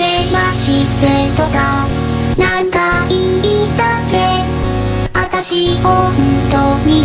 れましてとか。なんか言いたってあ本当に